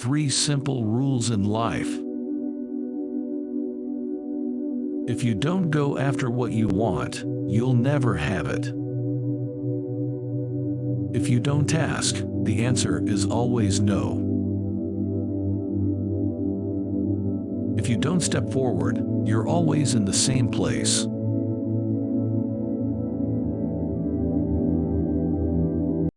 Three simple rules in life. If you don't go after what you want, you'll never have it. If you don't ask, the answer is always no. If you don't step forward, you're always in the same place.